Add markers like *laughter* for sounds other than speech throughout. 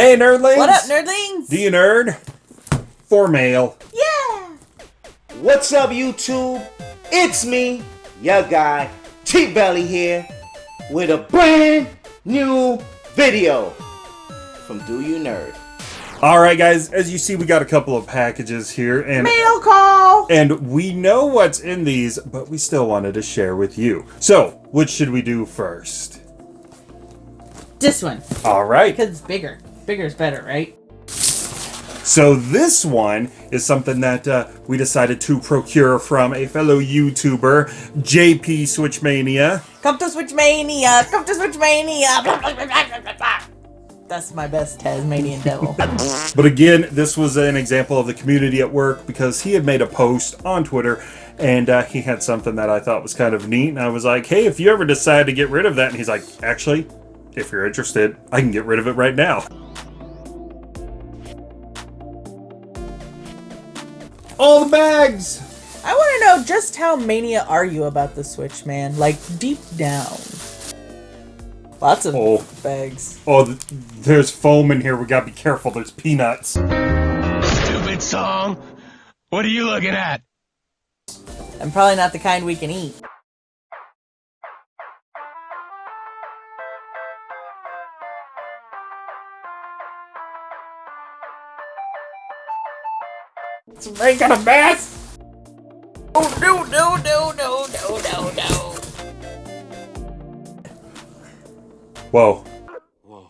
Hey, nerdlings! What up, nerdlings? Do you nerd? For mail. Yeah! What's up, YouTube? It's me, your guy, T Belly here, with a brand new video from Do You Nerd. Alright, guys, as you see, we got a couple of packages here, and Mail call! and we know what's in these, but we still wanted to share with you. So, which should we do first? This one. Alright, Because it's bigger. Bigger is better, right? so this one is something that uh, we decided to procure from a fellow YouTuber, JP Switchmania. Come to Switch Mania! Come to Switch Mania! Blah, blah, blah, blah, blah, blah. That's my best Tasmanian devil. *laughs* But again, this was an example of the community at work because he had made a post on Twitter and uh, he had something that I thought was kind of neat. And I was like, hey, if you ever decide to get rid of that, and he's like, actually, if you're interested, I can get rid of it right now. All the bags! I want to know just how mania are you about the Switch, man? Like, deep down. Lots of Oh. bags. Oh, th- there's foam in here. We gotta be careful. There's peanuts. Stupid song. What are you looking at? I'm probably not the kind we can eat. It's making a mess! Oh, no, no, no, no, no, no, no. Whoa. Whoa.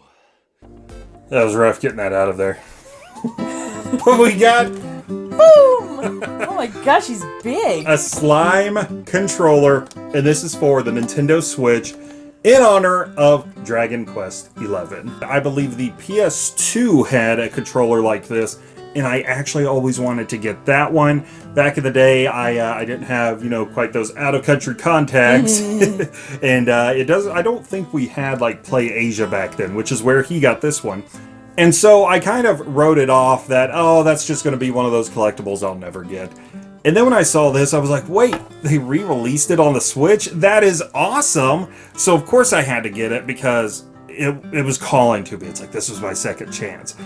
That was rough getting that out of there. *laughs* what we got? Boom! Oh my gosh, he's big. a slime controller, and this is for the Nintendo Switch in honor of Dragon Quest XI. I believe the PS2 had a controller like this, and I actually always wanted to get that one. Back in the day, I uh, I didn't have you know quite those out of country contacts, *laughs* and uh, it does. I don't think we had like Play Asia back then, which is where he got this one. And so I kind of wrote it off that, oh, that's just going to be one of those collectibles I'll never get. And then when I saw this, I was like, wait, they re released it on the Switch? That is awesome! So, of course, I had to get it because it, it was calling to me. It's like, this was my second chance.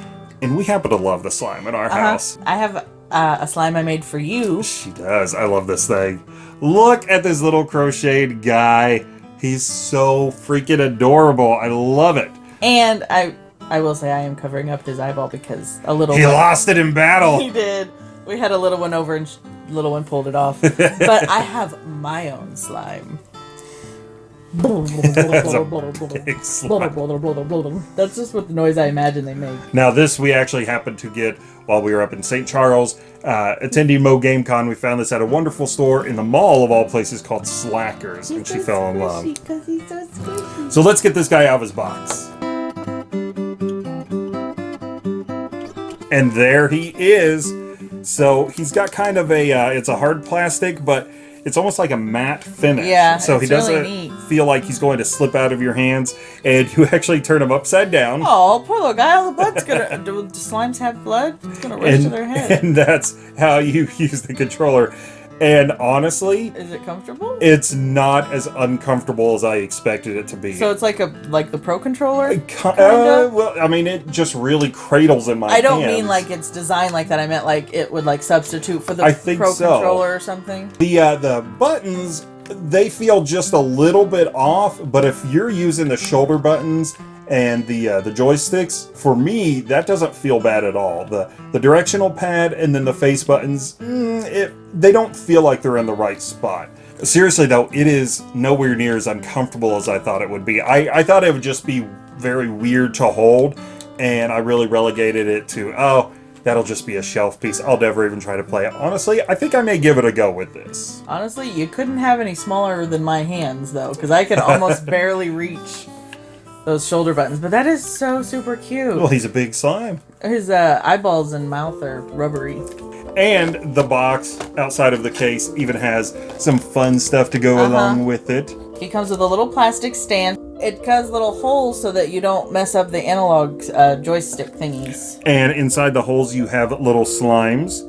And we happen to love the slime in our Uh-huh. house. I have uh, a slime I made for you. She does. I love this thing. Look at this little crocheted guy. He's so freaking adorable. I love it. And I I will say I am covering up his eyeball because a little He lost it in battle. He did. We had a little one over and sh- little one pulled it off. *laughs* but I have my own slime. That's a *laughs* big. That's just what the noise I imagine they make. Now, this we actually happened to get while we were up in St. Charles, uh, attending Mo Game Con. We found this at a wonderful store in the mall of all places called Slackers, and she fell in love. He's so. So let's get this guy out of his box. And there he is. So he's got kind of a, uh, it's a hard plastic, but it's almost like a matte finish. Yeah, So he really doesn't neat. feel like he's going to slip out of your hands, and *laughs* you actually turn him upside down. Oh, poor little guy. All the blood's gonna. *laughs* Do slimes have blood? It's gonna rush to their head. *laughs* and that's how you use the controller. And honestly, Is it comfortable? it's not as uncomfortable as I expected it to be. so it's like a like the Pro controller. Uh, well, I mean, it just really cradles in my I don't hands. mean like it's designed like that. I meant like it would like substitute for the I think Pro so. controller or something. the uh, the buttons. They feel just a little bit off, but if you're using the shoulder buttons and the uh, the joysticks, for me that doesn't feel bad at all. The the directional pad and then the face buttons, mm, it they don't feel like they're in the right spot. Seriously though, it is nowhere near as uncomfortable as I thought it would be. I, I thought it would just be very weird to hold, and I really relegated it to oh that'll just be a shelf piece. I'll never even try to play it. Honestly, I think I may give it a go with this. Honestly, you couldn't have any smaller than my hands though, because I could almost *laughs* barely reach those shoulder buttons. But that is so super cute. Well, he's a big slime. His uh, eyeballs and mouth are rubbery. And the box outside of the case even has some fun stuff to go Uh-huh. along with it. He comes with a little plastic stand. It has little holes so that you don't mess up the analog uh, joystick thingies. And inside the holes, you have little slimes.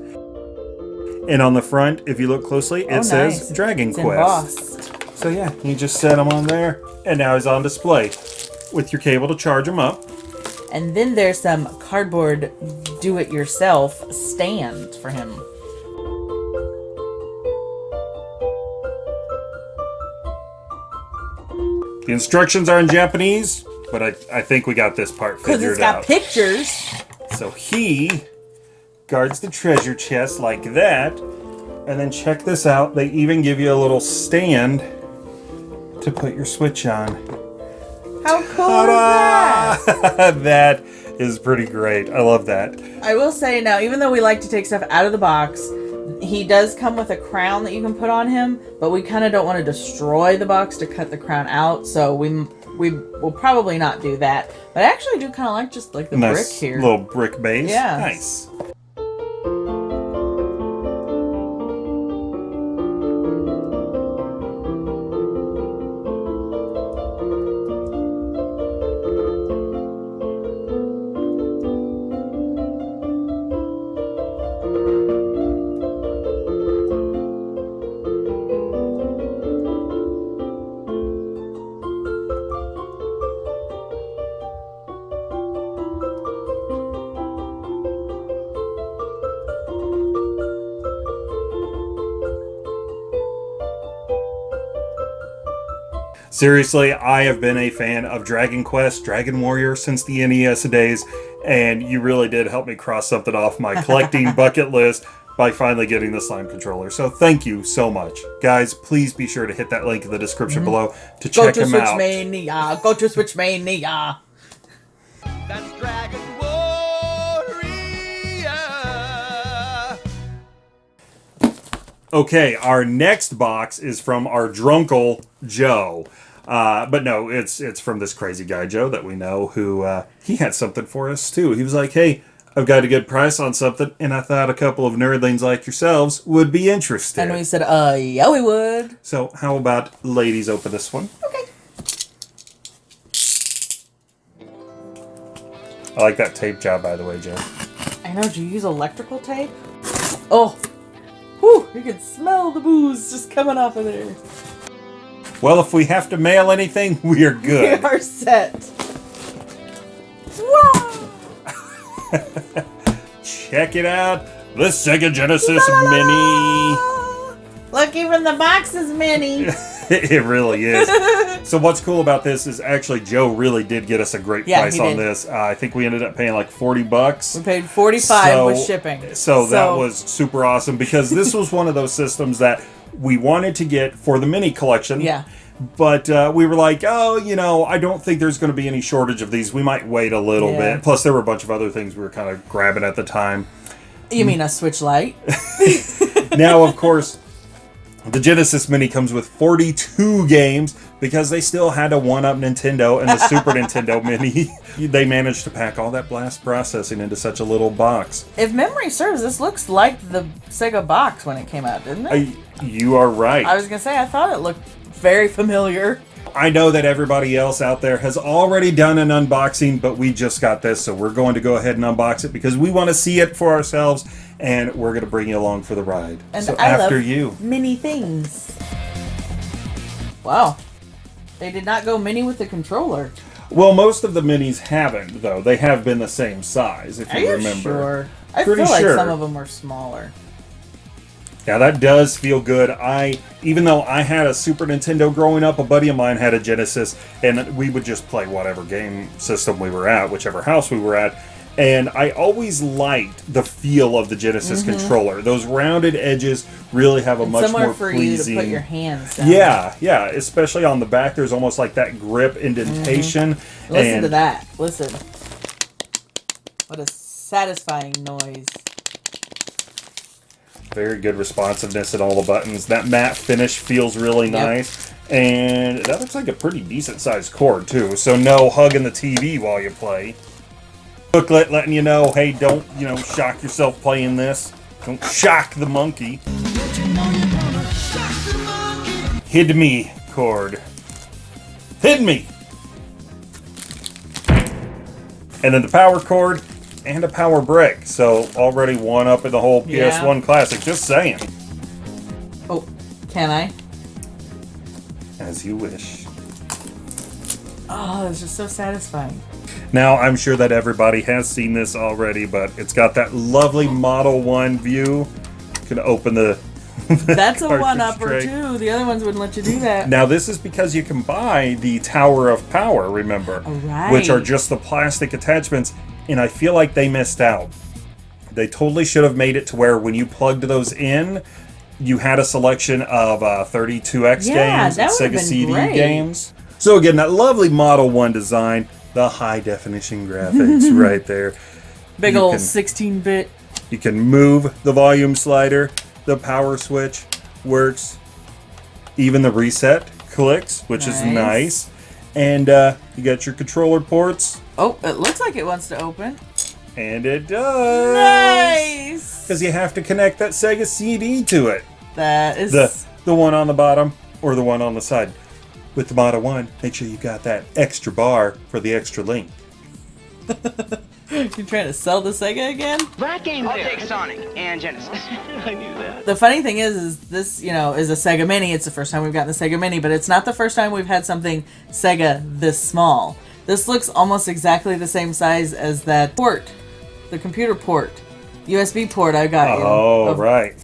And on the front, if you look closely, it Oh, says nice. Dragon It's Quest. embossed. So yeah, you just set them on there, and now he's on display with your cable to charge them up. And then there's some cardboard do-it-yourself stand for him. The instructions are in Japanese, but I, I think we got this part figured out. Because it's got out. pictures. So he guards the treasure chest like that. And then check this out. They even give you a little stand to put your switch on. How cool is that? *laughs* That is pretty great. I love that. I will say now, even though we like to take stuff out of the box, he does come with a crown that you can put on him, but we kind of don't want to destroy the box to cut the crown out, so we we will probably not do that. But I actually do kind of like just like the brick here. little brick base. Yeah. Nice. Seriously, I have been a fan of Dragon Quest, Dragon Warrior since the NES days, and you really did help me cross something off my collecting *laughs* bucket list by finally getting the slime controller. So thank you so much. Guys, please be sure to hit that link in the description mm-hmm. below to Go check to him Switch out. Mania. Go to Switch Mania. That's Dragon Warrior. Okay, our next box is from our drunkle Joe. Uh, but no, it's it's from this crazy guy Joe that we know who uh, he had something for us too. He was like, "Hey, I've got a good price on something, and I thought a couple of nerdlings like yourselves would be interested." And we said, uh, yeah, we would. so, how about ladies open this one? Okay. I like that tape job, by the way, Joe. I know, do you use electrical tape? Oh. Whew, you can smell the booze just coming off of there. Well, if we have to mail anything, *laughs* we are good. We are set. Wow! *laughs* Check it out, the Sega Genesis Mini. Look, even the box is mini. *laughs* it really is. so what's cool about this is actually Joe really did get us a great Yeah, price on did. this. Uh, I think we ended up paying like 40 bucks. We paid 45 So- with shipping. So that was super awesome because this was one of those systems that we wanted to get for the mini collection. Yeah. But uh, we were like, oh, you know, I don't think there's going to be any shortage of these. We might wait a little Yeah. bit. Plus, there were a bunch of other things we were kind of grabbing at the time. You mean a switch light? *laughs* now, of course, the Genesis Mini comes with 42 games because they still had to one up Nintendo and the Super *laughs* Nintendo Mini. *laughs* They managed to pack all that blast processing into such a little box. if memory serves, this looks like the Sega box when it came out, didn't it? You are right. I was gonna say I thought it looked very familiar. I know that everybody else out there has already done an unboxing, but we just got this, so we're going to go ahead and unbox it because we want to see it for ourselves, and we're going to bring you along for the ride. And so I after you. mini things. Wow, they did not go mini with the controller. Well, most of the minis haven't, though. They have been the same size, if you you remember. sure? I Pretty feel like sure. some of them are smaller. Yeah, that does feel good. I, even though I had a Super Nintendo growing up, a buddy of mine had a Genesis, and we would just play whatever game system we were at, whichever house we were at. And I always liked the feel of the Genesis mm-hmm. controller. Those rounded edges really have a And much more for pleasing. you to put your hands down. yeah, yeah, especially on the back. There's almost like that grip indentation. Mm-hmm. Listen and to that. Listen. What a satisfying noise. Very good responsiveness at all the buttons. That matte finish feels really Yep. nice. And that looks like a pretty decent sized cord too. So no hugging the TV while you play. Booklet letting you know, hey, don't, you know, shock yourself playing this. Don't shock the monkey. Hid me cord. Hid me. And then the power cord and a power brick. So already one up in the whole Yeah. PS1 classic. Just saying. Oh, can I? As you wish. Oh, it's just so satisfying. Now, I'm sure that everybody has seen this already, but it's got that lovely Model 1 view. You can open the. *laughs* That's a one upper tray. too. The other ones wouldn't let you do that. Now, this is because you can buy the Tower of Power, remember? right. Which are just the plastic attachments, and I feel like they missed out. They totally should have made it to where when you plugged those in, you had a selection of uh, 32X Yeah, games and Sega CD great. games. So, again, that lovely Model 1 design, the high definition graphics *laughs* right there. Big You old 16 bit. You can move the volume slider, the power switch works, even the reset clicks, which is Nice. And uh, you got your controller ports, Oh, it looks like it wants to open. and it does. Nice. Because you have to connect that Sega CD to it. That is. The the one on the bottom or the one on the side. With the Model 1, make sure you got that extra bar for the extra link. *laughs* *laughs* you trying to sell the Sega again? That game. I'll take Sonic and Genesis. *laughs* I knew that. The funny thing is, is this you know is a Sega Mini. It's the first time we've gotten the Sega Mini, but it's not the first time we've had something Sega this small. This looks almost exactly the same size as that port, the computer port, USB port I got you. Oh, of- right.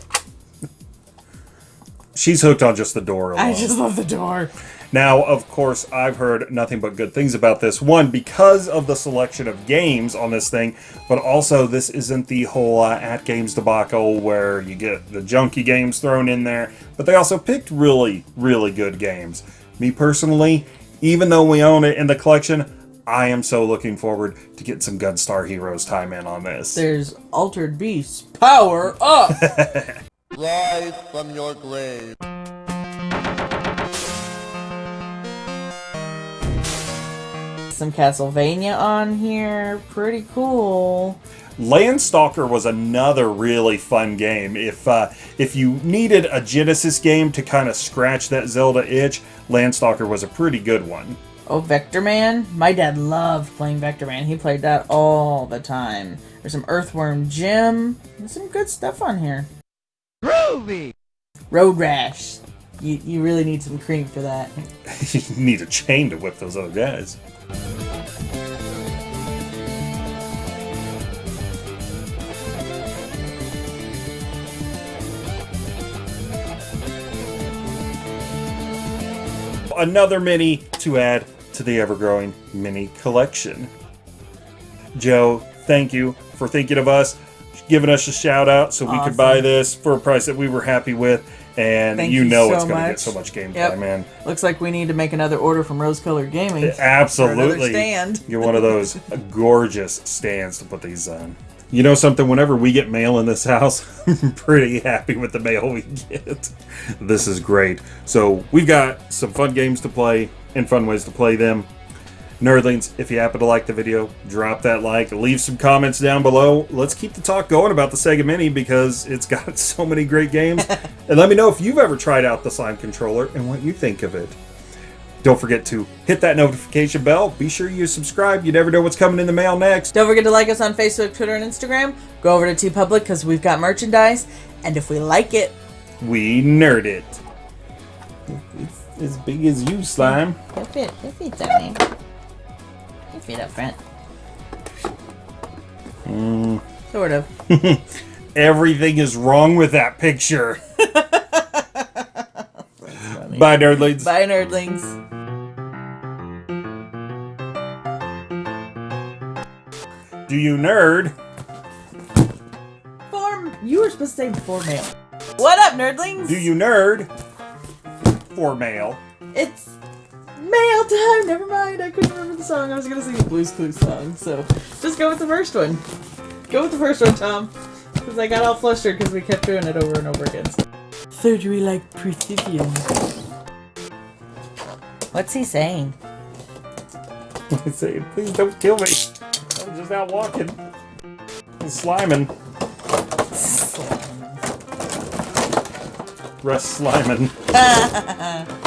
She's hooked on just the door alone. I just love the door. Now, of course, I've heard nothing but good things about this. One, because of the selection of games on this thing, but also this isn't the whole uh, AtGames debacle where you get the junky games thrown in there, but they also picked really, really good games. Me personally, even though we own it in the collection, I am so looking forward to get some Gunstar Heroes time in on this. There's Altered Beasts. Power up! *laughs* Rise from your grave. Some Castlevania on here. Pretty cool. Landstalker was another really fun game. If uh, if you needed a Genesis game to kind of scratch that Zelda itch, Landstalker was a pretty good one. Oh, Vector Man. My dad loved playing Vectorman. He played that all the time. There's some Earthworm Jim. There's some good stuff on here. Groovy! Road Rash. You, you really need some cream for that. *laughs* you need a chain to whip those other guys. Another mini to add to the ever-growing mini collection. Joe, thank you for thinking of us, giving us a shout out so we could buy this for a price that we were happy with. And Thank you you know so it's going to get so much gameplay, Yep. man. Looks like we need to make another order from Rose Colored Gaming. Absolutely. stand. *laughs* You're one of those gorgeous stands to put these on. You know something, whenever we get mail in this house, *laughs* I'm pretty happy with the mail we get. This is great. So we've got some fun games to play and fun ways to play them. Nerdlings, if you happen to like the video, drop that like, leave some comments down below. Let's keep the talk going about the Sega Mini because it's *laughs* got so many great games. *laughs* and let me know if you've ever tried out the Slime controller and what you think of it. Don't forget to hit that notification bell. Be sure you subscribe. You never know what's coming in the mail next. Don't forget to like us on Facebook, Twitter, and Instagram. Go over to TeePublic because we've got merchandise. And if we like it, We nerd it. It's as big as you, Slime. it fit. It fits on me. It fit up front. Sort of. *laughs* Everything is wrong with that picture. *laughs* Bye, nerdlings. Bye, nerdlings. Do you nerd? Form. You were supposed to say for mail. What up, nerdlings? Do you nerd? For mail. It's mail time. Never mind. I couldn't remember the song. I was gonna sing the Blues Clues song. So just go with the first one. Go with the first one, Tom. Because I got all flustered because we kept doing it over and over again. Surgery like precision. What's he saying? *laughs* I say, please don't kill me. I'm just out walking. I'm sliming. Russ sliming. *laughs*